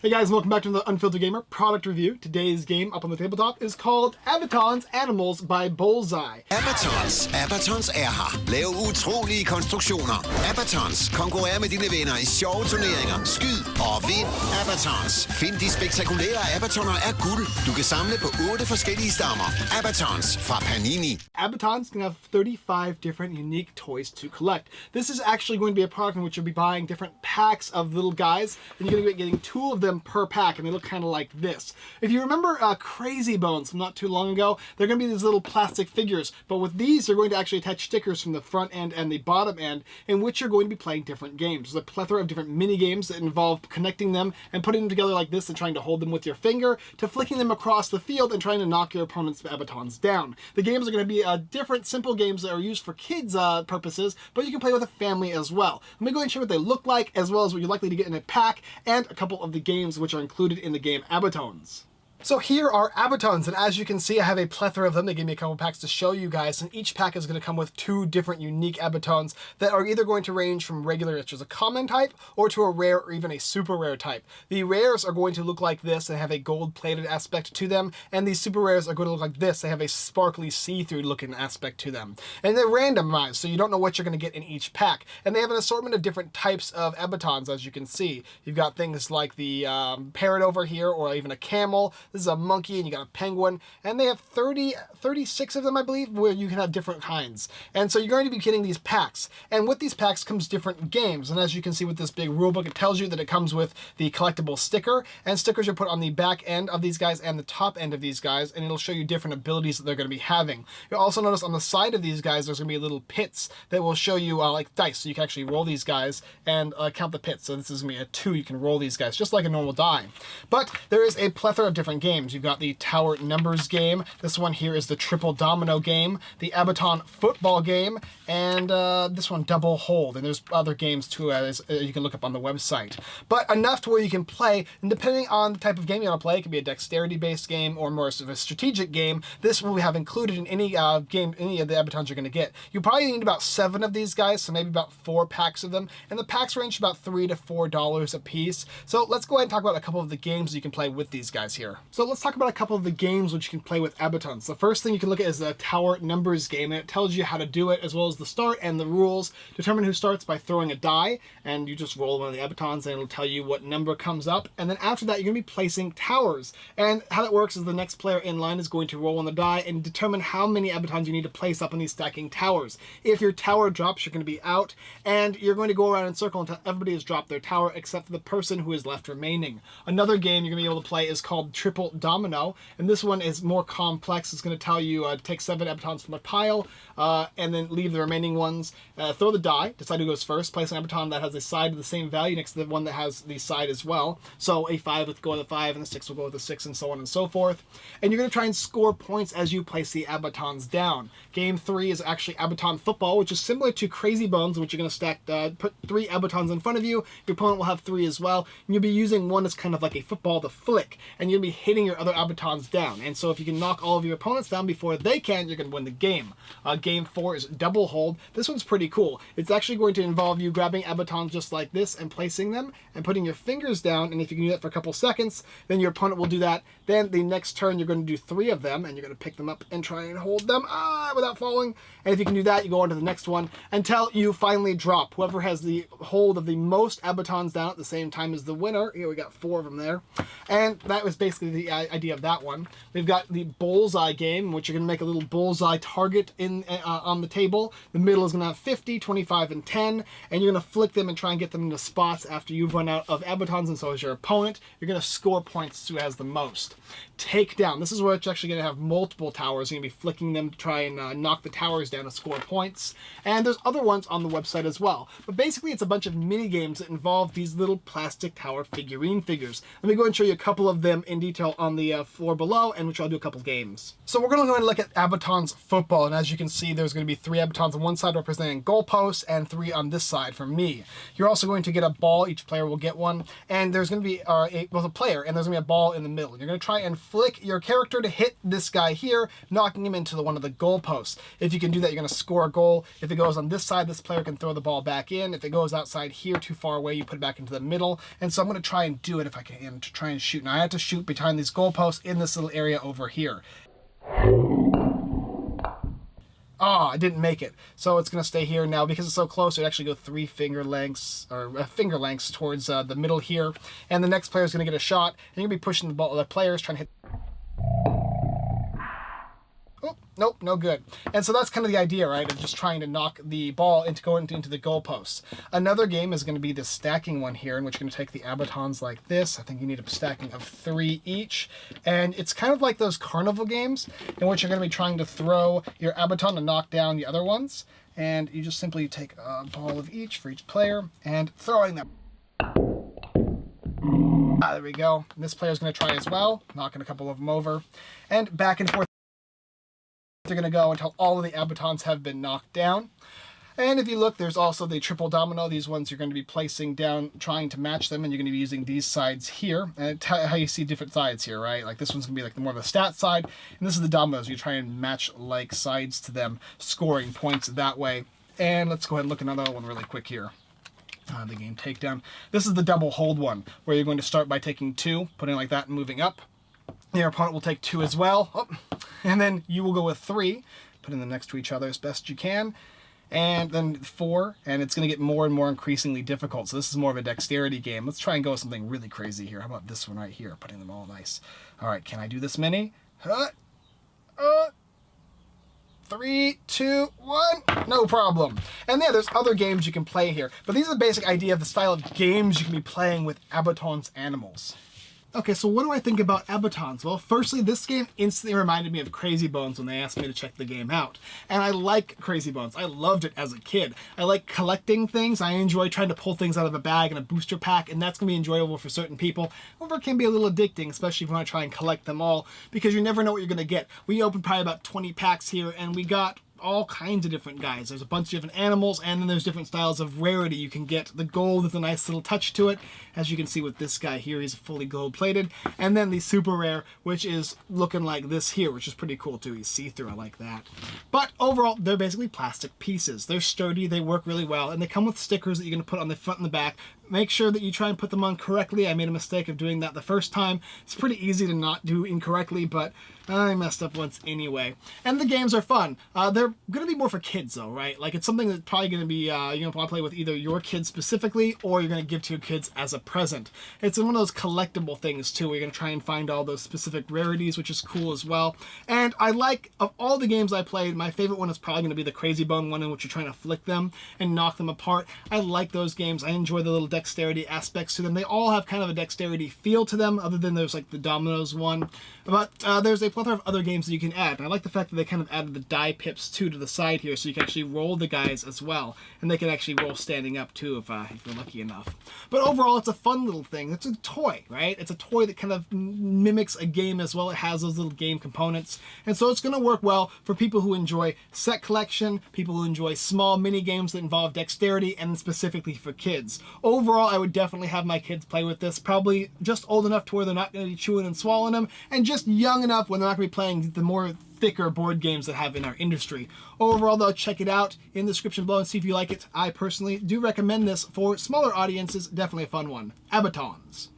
Hey guys, welcome back to the Unfiltered Gamer product review. Today's game up on the tabletop is called Abaton's Animals by Bullseye. Abatons. Abatons er her. Lav utrolige konstruktioner. Abatons. Konkurrer med dine venner i sjove turneringer. Skyd og vind Abatons. Find de spektakulære Abatoner er guld. Du kan samle på otte forskellige stammer. Abatons fra Panini. Abatons can have 35 different unique toys to collect. This is actually going to be a product in which you'll be buying different packs of little guys, and you're going to be getting two of them them per pack and they look kind of like this. If you remember uh, Crazy Bones from not too long ago, they're going to be these little plastic figures, but with these they're going to actually attach stickers from the front end and the bottom end in which you're going to be playing different games. There's a plethora of different mini games that involve connecting them and putting them together like this and trying to hold them with your finger to flicking them across the field and trying to knock your opponent's abatons down. The games are going to be uh, different simple games that are used for kids uh, purposes, but you can play with a family as well. Let me go and show what they look like as well as what you're likely to get in a pack and a couple of the games which are included in the game Abatons. So here are Abatons, and as you can see, I have a plethora of them. They gave me a couple packs to show you guys, and each pack is going to come with two different unique Abatons that are either going to range from regular, which is a common type, or to a rare or even a super rare type. The rares are going to look like this and have a gold-plated aspect to them, and these super rares are going to look like this. They have a sparkly see-through looking aspect to them. And they're randomized, so you don't know what you're going to get in each pack. And they have an assortment of different types of Abatons, as you can see. You've got things like the um, parrot over here, or even a camel. This is a monkey and you got a penguin. And they have 30, 36 of them, I believe, where you can have different kinds. And so you're going to be getting these packs. And with these packs comes different games. And as you can see with this big rule book, it tells you that it comes with the collectible sticker. And stickers are put on the back end of these guys and the top end of these guys. And it'll show you different abilities that they're going to be having. You'll also notice on the side of these guys, there's going to be little pits that will show you uh, like dice. So you can actually roll these guys and uh, count the pits. So this is going to be a two. You can roll these guys just like a normal die. But there is a plethora of different games. You've got the Tower Numbers game. This one here is the Triple Domino game, the Abaton Football game, and uh, this one Double Hold. And there's other games too as uh, you can look up on the website. But enough to where you can play, and depending on the type of game you want to play, it can be a dexterity-based game or more of a strategic game. This will we have included in any uh, game, any of the Abatons you're going to get. You probably need about seven of these guys, so maybe about four packs of them. And the packs range about three to four dollars a piece. So let's go ahead and talk about a couple of the games you can play with these guys here. So let's talk about a couple of the games which you can play with Abatons. The first thing you can look at is the Tower Numbers game, and it tells you how to do it, as well as the start and the rules. Determine who starts by throwing a die, and you just roll one of the Abatons, and it'll tell you what number comes up. And then after that, you're going to be placing towers. And how that works is the next player in line is going to roll on the die and determine how many Abatons you need to place up on these stacking towers. If your tower drops, you're going to be out, and you're going to go around in circle until everybody has dropped their tower, except for the person who is left remaining. Another game you're going to be able to play is called Triple Domino, and this one is more complex. It's going to tell you uh, take seven Abatons from a pile uh, and then leave the remaining ones. Uh, throw the die, decide who goes first, place an Abaton that has a side of the same value next to the one that has the side as well. So a five will go with a five and the six will go with a six and so on and so forth. And you're going to try and score points as you place the Abatons down. Game three is actually Abaton football, which is similar to Crazy Bones, which you're going to stack, uh, put three Abatons in front of you. Your opponent will have three as well. And you'll be using one as kind of like a football to flick, and you'll be hitting your other Abatons down. And so if you can knock all of your opponents down before they can, you're going to win the game. Uh, game four is double hold. This one's pretty cool. It's actually going to involve you grabbing Abatons just like this and placing them and putting your fingers down. And if you can do that for a couple seconds, then your opponent will do that. Then the next turn, you're going to do three of them and you're going to pick them up and try and hold them ah, without falling. And if you can do that, you go on to the next one until you finally drop. Whoever has the hold of the most Abatons down at the same time is the winner. Here we got four of them there. And that was basically the uh, idea of that one. We've got the bullseye game, which you're going to make a little bullseye target in uh, on the table. The middle is going to have 50, 25, and 10, and you're going to flick them and try and get them into spots after you've run out of Abatons, and so is your opponent. You're going to score points who has the most. Takedown. This is where it's actually going to have multiple towers. You're going to be flicking them to try and uh, knock the towers down to score points. And there's other ones on the website as well. But basically, it's a bunch of mini games that involve these little plastic tower figurine figures. Let me go and show you a couple of them in detail tutorial on the uh, floor below, and which I'll do a couple games. So we're going to go and look at Abaton's football, and as you can see, there's going to be three Abatons on one side representing goalposts, and three on this side for me. You're also going to get a ball, each player will get one, and there's going to be uh, a, both a player, and there's going to be a ball in the middle. You're going to try and flick your character to hit this guy here, knocking him into the, one of the goalposts. If you can do that, you're going to score a goal. If it goes on this side, this player can throw the ball back in. If it goes outside here too far away, you put it back into the middle. And so I'm going to try and do it if I can to try and shoot. Now I have to shoot behind these goalposts in this little area over here. Oh, I didn't make it. So it's going to stay here now because it's so close. It actually go three finger lengths or uh, finger lengths towards uh, the middle here. And the next player is going to get a shot. And you're going to be pushing the ball. The players trying to hit Oh, nope, no good. And so that's kind of the idea, right, of just trying to knock the ball into going into, the goalposts. Another game is going to be the stacking one here, in which you're going to take the abatons like this. I think you need a stacking of three each. And it's kind of like those carnival games, in which you're going to be trying to throw your abaton to knock down the other ones. And you just simply take a ball of each for each player and throwing them. Ah, there we go. And this player's going to try as well, knocking a couple of them over. And back and forth they're going to go until all of the abatons have been knocked down. And if you look, there's also the triple domino. These ones you're going to be placing down, trying to match them, and you're going to be using these sides here. And how you see different sides here, right? Like this one's going to be like the more of a stat side, and this is the dominoes. You try and match like sides to them, scoring points that way. And let's go ahead and look at another one really quick here. Uh, the game takedown. This is the double hold one, where you're going to start by taking two, putting like that and moving up. Your opponent will take two as well. Oh, and then you will go with three, putting them next to each other as best you can. And then four, and it's going to get more and more increasingly difficult. So this is more of a dexterity game. Let's try and go with something really crazy here. How about this one right here, putting them all nice. All right, can I do this many? Uh, uh, three, two, one, no problem. And yeah, there's other games you can play here, but these are the basic idea of the style of games you can be playing with Abaton's animals. Okay, so what do I think about Abatons? Well, firstly, this game instantly reminded me of Crazy Bones when they asked me to check the game out. And I like Crazy Bones. I loved it as a kid. I like collecting things. I enjoy trying to pull things out of a bag and a booster pack, and that's going to be enjoyable for certain people. However, it can be a little addicting, especially if you want to try and collect them all, because you never know what you're going to get. We opened probably about 20 packs here, and we got all kinds of different guys. There's a bunch of different animals, and then there's different styles of rarity you can get. The gold with a nice little touch to it, as you can see with this guy here, he's fully gold plated. And then the super rare, which is looking like this here, which is pretty cool too. He's see-through, I like that. But overall, they're basically plastic pieces. They're sturdy, they work really well, and they come with stickers that you're going to put on the front and the back make sure that you try and put them on correctly. I made a mistake of doing that the first time. It's pretty easy to not do incorrectly, but I messed up once anyway. And the games are fun. Uh, they're going to be more for kids though, right? Like it's something that's probably going to be, uh, you're going to want to play with either your kids specifically or you're going to give to your kids as a present. It's one of those collectible things too, you're going to try and find all those specific rarities, which is cool as well. And I like, of all the games I played, my favorite one is probably going to be the Crazy Bone one in which you're trying to flick them and knock them apart. I like those games. I enjoy the little dexterity aspects to them. They all have kind of a dexterity feel to them, other than there's like the dominoes one. But uh, there's a plethora of other games that you can add. And I like the fact that they kind of added the die pips too to the side here, so you can actually roll the guys as well. And they can actually roll standing up too if, uh, if you're lucky enough. But overall, it's a fun little thing. It's a toy, right? It's a toy that kind of mimics a game as well. It has those little game components. And so it's going to work well for people who enjoy set collection, people who enjoy small mini games that involve dexterity, and specifically for kids. Overall, I would definitely have my kids play with this. Probably just old enough to where they're not going to be chewing and swallowing them, and just young enough when they're not going to be playing the more thicker board games that have in our industry. Overall though, check it out in the description below and see if you like it. I personally do recommend this for smaller audiences. Definitely a fun one. Abatons.